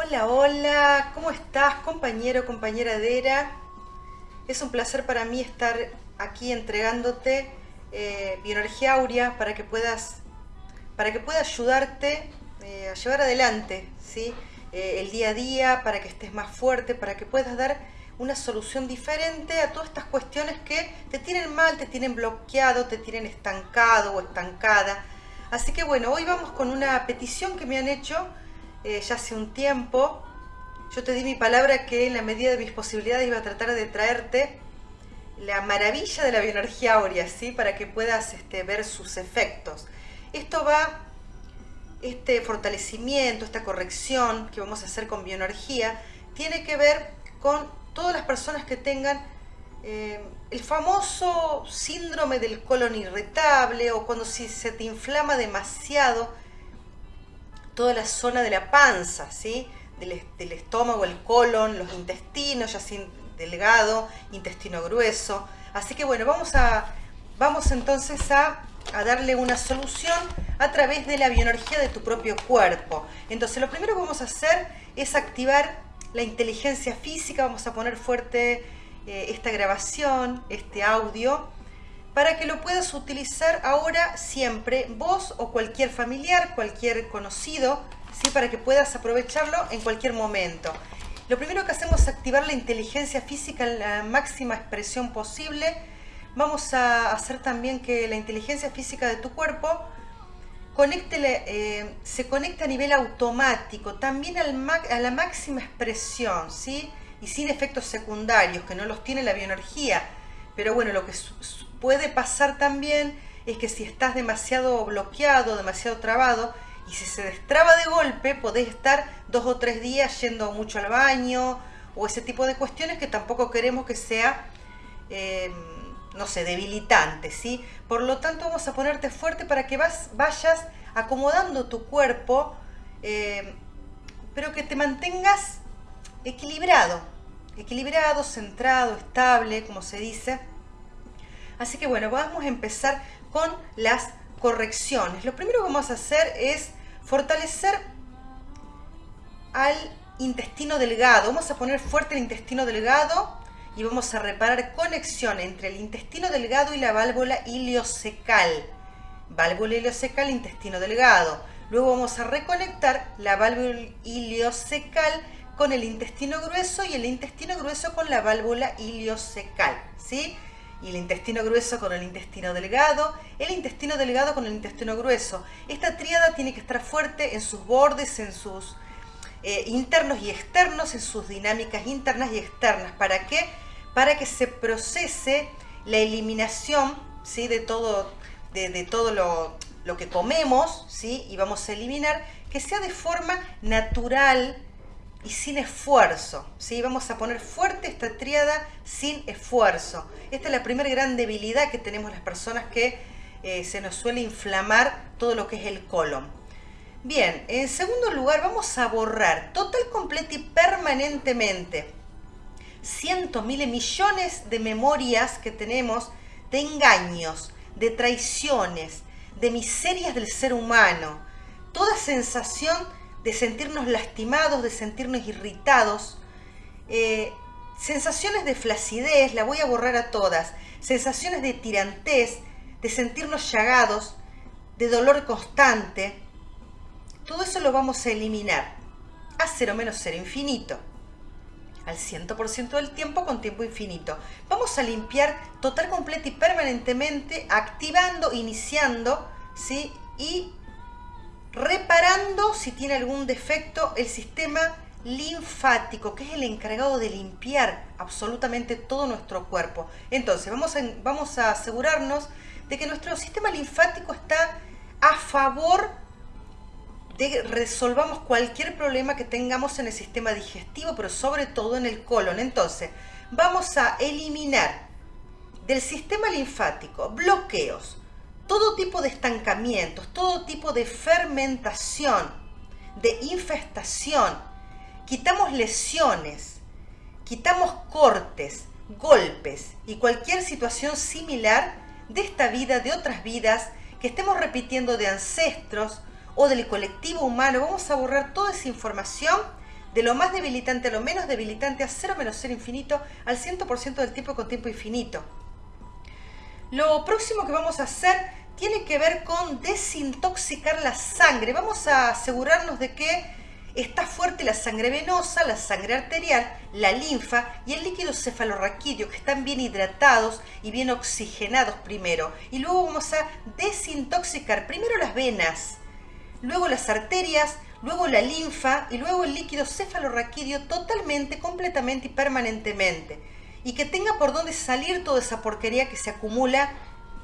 Hola, hola, ¿cómo estás compañero, compañera Dera? Es un placer para mí estar aquí entregándote eh, bioenergía para que puedas, para que pueda ayudarte eh, a llevar adelante ¿sí? Eh, el día a día, para que estés más fuerte, para que puedas dar una solución diferente a todas estas cuestiones que te tienen mal, te tienen bloqueado, te tienen estancado o estancada. Así que bueno, hoy vamos con una petición que me han hecho eh, ya hace un tiempo. Yo te di mi palabra que en la medida de mis posibilidades iba a tratar de traerte la maravilla de la bioenergía áurea, ¿sí? Para que puedas este, ver sus efectos. Esto va, este fortalecimiento, esta corrección que vamos a hacer con bioenergía, tiene que ver con todas las personas que tengan eh, el famoso síndrome del colon irritable o cuando si se te inflama demasiado toda la zona de la panza, ¿sí? del, estómago, el colon, los intestinos, ya sin delgado, intestino grueso. Así que bueno, vamos, a, vamos entonces a, a darle una solución a través de la bioenergía de tu propio cuerpo. Entonces lo primero que vamos a hacer es activar la inteligencia física, vamos a poner fuerte eh, esta grabación, este audio, para que lo puedas utilizar ahora siempre, vos o cualquier familiar, cualquier conocido, ¿sí? para que puedas aprovecharlo en cualquier momento. Lo primero que hacemos es activar la inteligencia física en la máxima expresión posible. Vamos a hacer también que la inteligencia física de tu cuerpo eh, se conecta a nivel automático, también a la máxima expresión, ¿sí? Y sin efectos secundarios, que no los tiene la bioenergía. Pero bueno, lo que puede pasar también es que si estás demasiado bloqueado, demasiado trabado, y si se destraba de golpe, podés estar dos o tres días yendo mucho al baño, o ese tipo de cuestiones que tampoco queremos que sea... Eh, no sé, debilitante, ¿sí? Por lo tanto, vamos a ponerte fuerte para que vas, vayas acomodando tu cuerpo, eh, pero que te mantengas equilibrado, equilibrado, centrado, estable, como se dice. Así que bueno, vamos a empezar con las correcciones. Lo primero que vamos a hacer es fortalecer al intestino delgado. Vamos a poner fuerte el intestino delgado y vamos a reparar conexión entre el intestino delgado y la válvula ileocecal. Válvula ileocecal, intestino delgado. Luego vamos a reconectar la válvula ileocecal con el intestino grueso y el intestino grueso con la válvula ileocecal, ¿sí? Y el intestino grueso con el intestino delgado, el intestino delgado con el intestino grueso. Esta tríada tiene que estar fuerte en sus bordes, en sus eh, internos y externos, en sus dinámicas internas y externas. ¿Para qué? para que se procese la eliminación ¿sí? de todo, de, todo lo, que comemos ¿sí? y vamos a eliminar, que sea de forma natural y sin esfuerzo. ¿sí? Vamos a poner fuerte esta triada sin esfuerzo. Esta es la primera gran debilidad que tenemos las personas que eh, se nos suele inflamar todo lo que es el colon. Bien, en segundo lugar vamos a borrar total, completa y permanentemente cientos, miles, millones de memorias que tenemos de engaños, de traiciones, de miserias del ser humano. Toda sensación de sentirnos lastimados, de sentirnos irritados. Eh, sensaciones de flacidez, la voy a borrar a todas. Sensaciones de tirantez, de sentirnos llagados, de dolor constante. Todo eso lo vamos a eliminar a cero menos cero infinito al 100% del tiempo con tiempo infinito. Vamos a limpiar total, completa y permanentemente, activando, iniciando, ¿sí? Y reparando, si tiene algún defecto, el sistema linfático, que es el encargado de limpiar absolutamente todo nuestro cuerpo. Entonces, vamos a, vamos a asegurarnos de que nuestro sistema linfático está a favor de resolvamos cualquier problema que tengamos en el sistema digestivo, pero sobre todo en el colon. Entonces, vamos a eliminar del sistema linfático bloqueos, todo tipo de estancamientos, todo tipo de fermentación, de infestación. Quitamos lesiones, quitamos cortes, golpes y cualquier situación similar de esta vida, de otras vidas, que estemos repitiendo de ancestros, o del colectivo humano, vamos a borrar toda esa información de lo más debilitante a lo menos debilitante a 0 menos 0 infinito al 100% del tiempo con tiempo infinito. Lo próximo que vamos a hacer tiene que ver con desintoxicar la sangre. Vamos a asegurarnos de que está fuerte la sangre venosa, la sangre arterial, la linfa y el líquido cefalorraquídeo, que están bien hidratados y bien oxigenados primero. Y luego vamos a desintoxicar primero las venas, luego las arterias, luego la linfa y luego el líquido cefalorraquídeo totalmente, completamente y permanentemente. Y que tenga por dónde salir toda esa porquería que se acumula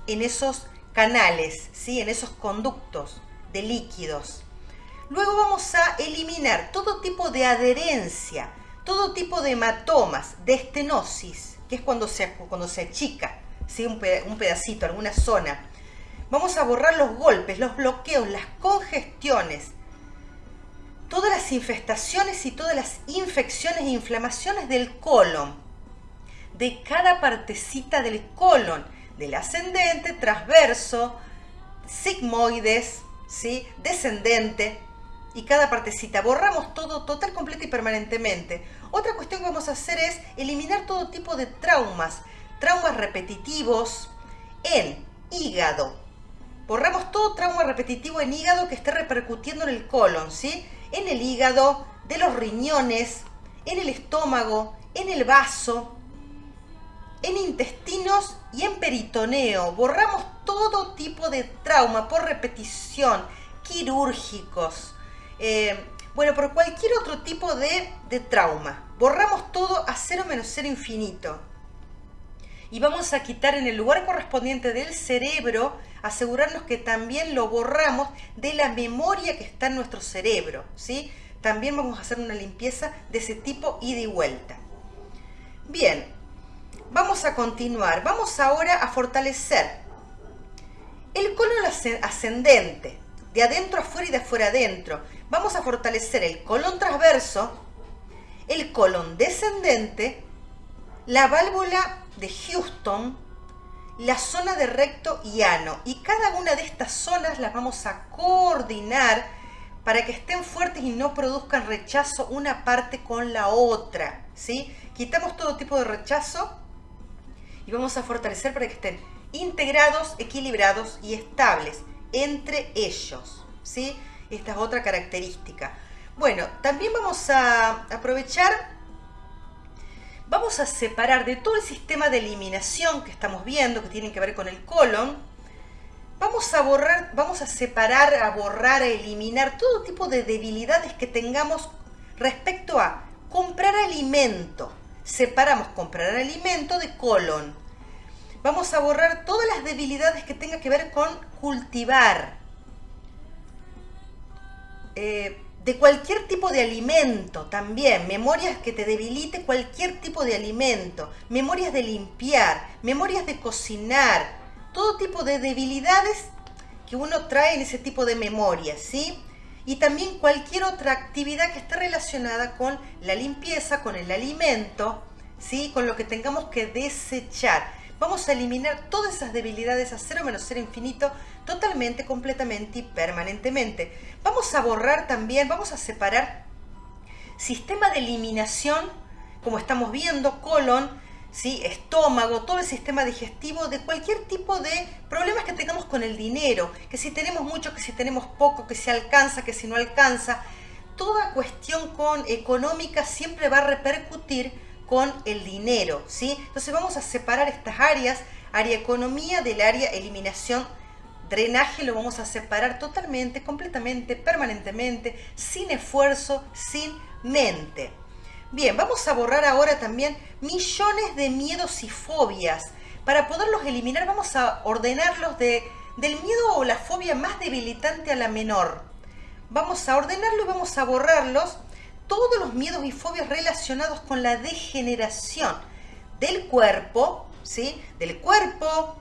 en esos canales, ¿sí? en esos conductos de líquidos. Luego vamos a eliminar todo tipo de adherencia, todo tipo de hematomas, de estenosis, que es cuando se, cuando se achica ¿sí? un, pedacito, alguna zona. Vamos a borrar los golpes, los bloqueos, las congestiones, todas las infestaciones y todas las infecciones e inflamaciones del colon, de cada partecita del colon, del ascendente, transverso, sigmoides, ¿sí? descendente, y cada partecita. Borramos todo total, completo y permanentemente. Otra cuestión que vamos a hacer es eliminar todo tipo de traumas, traumas repetitivos en hígado. Borramos todo trauma repetitivo en hígado que esté repercutiendo en el colon, ¿sí? En el hígado, de los riñones, en el estómago, en el vaso, en intestinos y en peritoneo. Borramos todo tipo de trauma por repetición, quirúrgicos, eh, bueno, por cualquier otro tipo de, de trauma. Borramos todo a cero menos cero infinito. Y vamos a quitar en el lugar correspondiente del cerebro, asegurarnos que también lo borramos de la memoria que está en nuestro cerebro. ¿sí? También vamos a hacer una limpieza de ese tipo ida y vuelta. Bien, a continuar. Vamos ahora a fortalecer el colon ascendente, de adentro afuera y de afuera adentro vamos a fortalecer el colon transverso, el colon descendente, la válvula de Houston, la zona de recto y ano. Y cada una de estas zonas las vamos a coordinar para que estén fuertes y no produzcan rechazo una parte con la otra. ¿sí? Quitamos todo tipo de rechazo y vamos a fortalecer para que estén integrados, equilibrados y estables entre ellos. ¿sí? Esta es otra característica. Bueno, también vamos a aprovechar, vamos a separar de todo el sistema de eliminación que estamos viendo, que tiene que ver con el colon, vamos a borrar, vamos a separar, a borrar, a eliminar todo tipo de debilidades que tengamos respecto a comprar alimento. Separamos comprar alimento de colon. Vamos a borrar todas las debilidades que tenga que ver con cultivar, eh, de cualquier tipo de alimento también, memorias que te debilite cualquier tipo de alimento, memorias de limpiar, memorias de cocinar, todo tipo de debilidades que uno trae en ese tipo de memorias, ¿sí? Y también cualquier otra actividad que esté relacionada con la limpieza, con el alimento, ¿sí? Con lo que tengamos que desechar. Vamos a eliminar todas esas debilidades a cero menos cero infinito totalmente, completamente y permanentemente. Vamos a borrar también, vamos a separar sistema de eliminación, como estamos viendo, colon, ¿sí? estómago, todo el sistema digestivo, de cualquier tipo de problemas que tengamos con el dinero, que si tenemos mucho, que si tenemos poco, que si alcanza, que si no alcanza. Toda cuestión con económica siempre va a repercutir con el dinero, ¿sí? Entonces vamos a separar estas áreas, área economía del área eliminación, drenaje, lo vamos a separar totalmente, completamente, permanentemente, sin esfuerzo, sin mente. Bien, vamos a borrar ahora también millones de miedos y fobias. Para poderlos eliminar vamos a ordenarlos de, del miedo o la fobia más debilitante a la menor. Vamos a ordenarlo y vamos a borrarlos todos los miedos y fobias relacionados con la degeneración del cuerpo, ¿sí? Del cuerpo,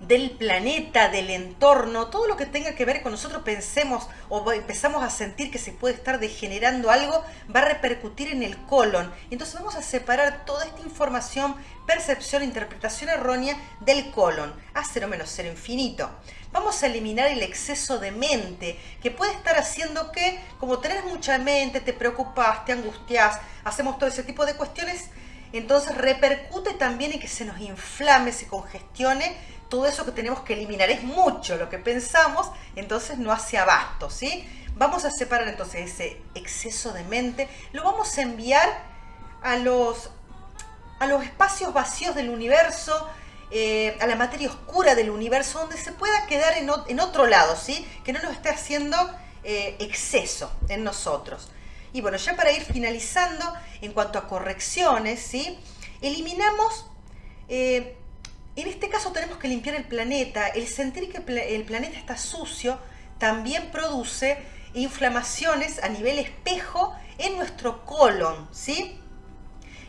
del planeta, del entorno, todo lo que tenga que ver con nosotros pensemos o empezamos a sentir que se puede estar degenerando algo, va a repercutir en el colon. Entonces vamos a separar toda esta información, percepción, interpretación errónea del colon, a cero menos cero infinito. Vamos a eliminar el exceso de mente, que puede estar haciendo que, como tenés mucha mente, te preocupas, te angustias, hacemos todo ese tipo de cuestiones, entonces repercute también en que se nos inflame, se congestione todo eso que tenemos que eliminar. Es mucho lo que pensamos, entonces no hace abasto, ¿sí? Vamos a separar entonces ese exceso de mente, lo vamos a enviar a los, a los espacios vacíos del universo, eh, a la materia oscura del universo, donde se pueda quedar en, otro lado, ¿sí? Que no nos esté haciendo eh, exceso en nosotros. Y bueno, ya para ir finalizando, en cuanto a correcciones, ¿sí? Eliminamos, eh, en este caso tenemos que limpiar el planeta. El sentir que el planeta está sucio también produce inflamaciones a nivel espejo en nuestro colon, ¿sí?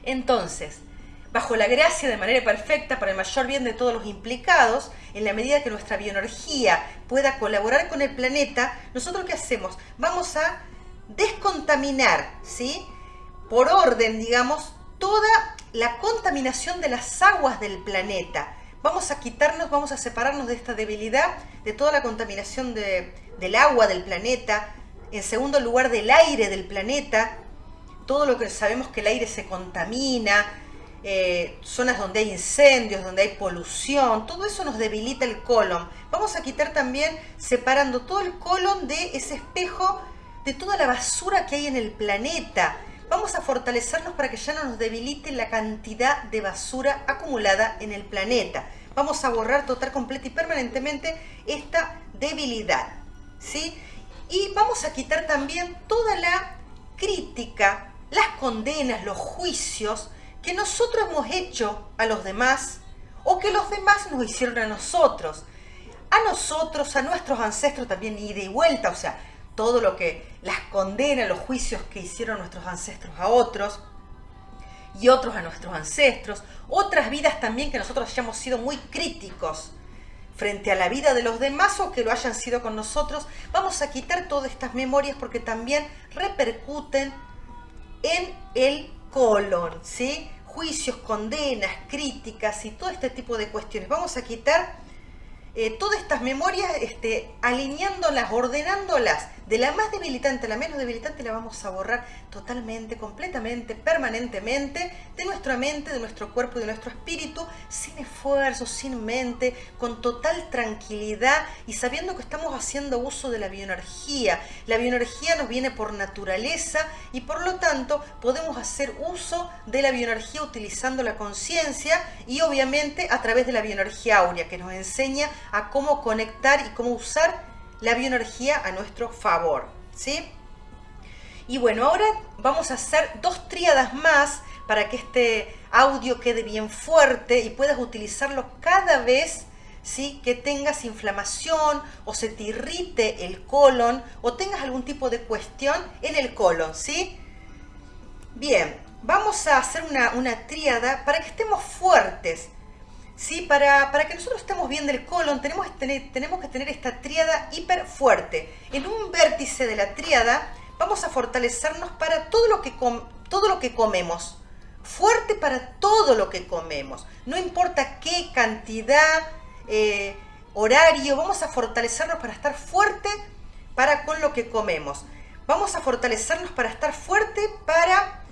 Entonces, bajo la gracia de manera perfecta para el mayor bien de todos los implicados, en la medida que nuestra bioenergía pueda colaborar con el planeta, nosotros qué hacemos? Vamos a descontaminar, ¿sí? Por orden, digamos, toda la contaminación de las aguas del planeta. Vamos a quitarnos, vamos a separarnos de esta debilidad, de toda la contaminación del agua del planeta, en segundo lugar del aire del planeta, todo lo que sabemos que el aire se contamina, eh, zonas donde hay incendios, donde hay polución, todo eso nos debilita el colon. Vamos a quitar también, separando todo el colon de ese espejo de toda la basura que hay en el planeta. Vamos a fortalecernos para que ya no nos debilite la cantidad de basura acumulada en el planeta. Vamos a borrar total, completa y permanentemente esta debilidad. ¿sí? Y vamos a quitar también toda la crítica, las condenas, los juicios que nosotros hemos hecho a los demás o que los demás nos hicieron a nosotros. A nosotros, a nuestros ancestros también, y de vuelta, o sea, todo lo que las condena, los juicios que hicieron nuestros ancestros a otros y otros a nuestros ancestros, otras vidas también que nosotros hayamos sido muy críticos frente a la vida de los demás o que lo hayan sido con nosotros, vamos a quitar todas estas memorias porque también repercuten en el colon, ¿sí? Juicios, condenas, críticas y todo este tipo de cuestiones. Vamos a quitar eh, todas estas memorias, este, alineándolas, ordenándolas de la más debilitante a la menos debilitante, la vamos a borrar totalmente, completamente, permanentemente de nuestra mente, de nuestro cuerpo de nuestro espíritu, sin esfuerzo, sin mente, con total tranquilidad y sabiendo que estamos haciendo uso de la bioenergía. La bioenergía nos viene por naturaleza y por lo tanto podemos hacer uso de la bioenergía utilizando la conciencia y obviamente a través de la bioenergía áurea que nos enseña a cómo conectar y cómo usar la bioenergía a nuestro favor, ¿sí? Y bueno, ahora vamos a hacer dos tríadas más para que este audio quede bien fuerte y puedas utilizarlo cada vez ¿sí? que tengas inflamación o se te irrite el colon o tengas algún tipo de cuestión en el colon, ¿sí? Bien, vamos a hacer una, una tríada para que estemos fuertes, ¿sí? Para, para, que nosotros estemos bien del colon tenemos que, tener, tenemos que tener esta tríada hiper fuerte. En un vértice de la tríada vamos a fortalecernos para todo lo que, todo lo que comemos. Fuerte para todo lo que comemos. No importa qué cantidad, eh, horario, vamos a fortalecernos para estar fuerte para con lo que comemos. Vamos a fortalecernos para estar fuerte para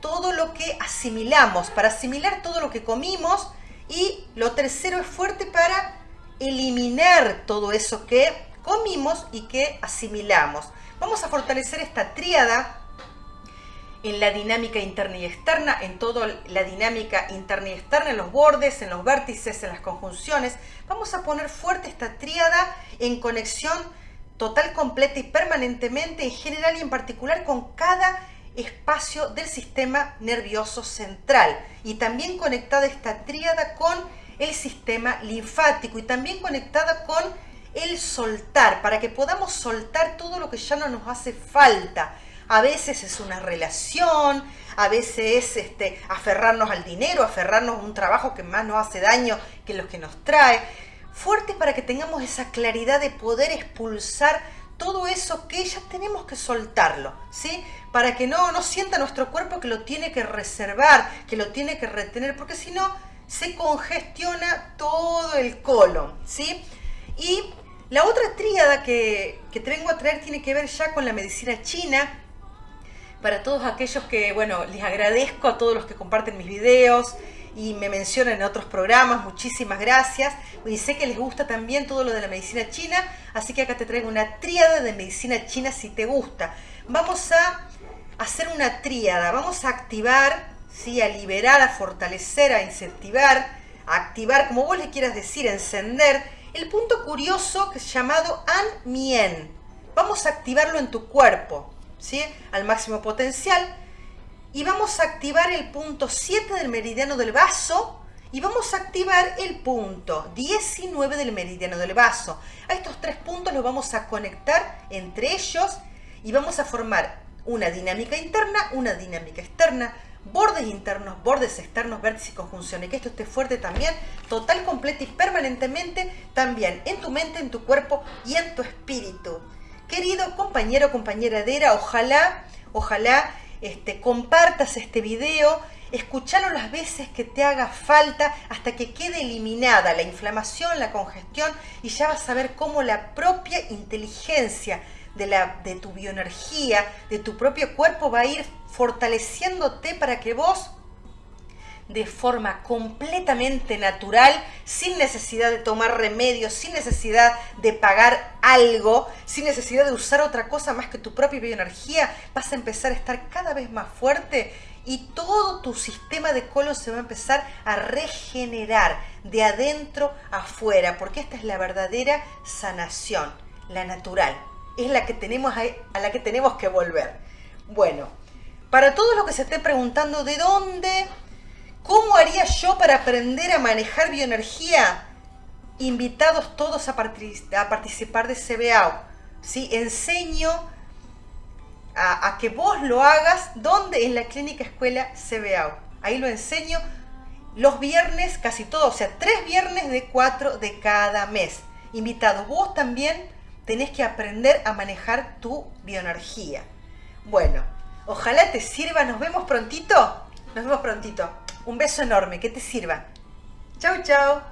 todo lo que asimilamos, para asimilar todo lo que comimos y lo tercero es fuerte para eliminar todo eso que comimos y que asimilamos. Vamos a fortalecer esta tríada en la dinámica interna y externa, en toda la dinámica interna y externa, en los bordes, en los vértices, en las conjunciones. Vamos a poner fuerte esta tríada en conexión total, completa y permanentemente, en general y en particular con cada espacio del sistema nervioso central y también conectada esta tríada con el sistema linfático y también conectada con el soltar, para que podamos soltar todo lo que ya no nos hace falta. A veces es una relación, a veces es este, aferrarnos al dinero, aferrarnos a un trabajo que más nos hace daño que los que nos trae. fuertes para que tengamos esa claridad de poder expulsar todo eso que ya tenemos que soltarlo, ¿sí? Para que no, no sienta nuestro cuerpo que lo tiene que reservar, que lo tiene que retener, porque si no, se congestiona todo el colon, ¿sí? Y la otra tríada que, que te vengo a traer tiene que ver ya con la medicina china, para todos aquellos que, bueno, les agradezco a todos los que comparten mis videos y me mencionan en otros programas, muchísimas gracias. Y sé que les gusta también todo lo de la medicina china, así que acá te traigo una tríada de medicina china si te gusta. Vamos a hacer una tríada, vamos a activar, ¿sí? a liberar, a fortalecer, a incentivar, a activar, como vos le quieras decir, encender, el punto curioso que es llamado An Mien. Vamos a activarlo en tu cuerpo. ¿sí? al máximo potencial y vamos a activar el punto 7 del meridiano del vaso y vamos a activar el punto 19 del meridiano del vaso. A estos tres puntos los vamos a conectar entre ellos y vamos a formar una dinámica interna, una dinámica externa, bordes internos, bordes externos, vértices y conjunciones. Que esto esté fuerte también, total, completo y permanentemente, también en tu mente, en tu cuerpo y en tu espíritu. Querido compañero, compañera Dera, ojalá, ojalá este, compartas este video, escuchalo las veces que te haga falta hasta que quede eliminada la inflamación, la congestión y ya vas a ver cómo la propia inteligencia de, la, de tu bioenergía, de tu propio cuerpo va a ir fortaleciéndote para que vos de forma completamente natural, sin necesidad de tomar remedios, sin necesidad de pagar algo, sin necesidad de usar otra cosa más que tu propia bioenergía, vas a empezar a estar cada vez más fuerte y todo tu sistema de colon se va a empezar a regenerar de adentro afuera, porque esta es la verdadera sanación, la natural, es la que tenemos a la que tenemos que volver. Bueno, para todos los que se estén preguntando de dónde ¿Cómo haría yo para aprender a manejar bioenergía? Invitados todos a, participar de CBAO. ¿sí? Enseño a, que vos lo hagas. ¿Dónde? En la clínica escuela CBAO. Ahí lo enseño los viernes, casi todos, o sea, tres viernes de cuatro de cada mes. Invitados, vos también tenés que aprender a manejar tu bioenergía. Bueno, ojalá te sirva. Nos vemos prontito. Nos vemos prontito. Un beso enorme, que te sirva. Chau, chau.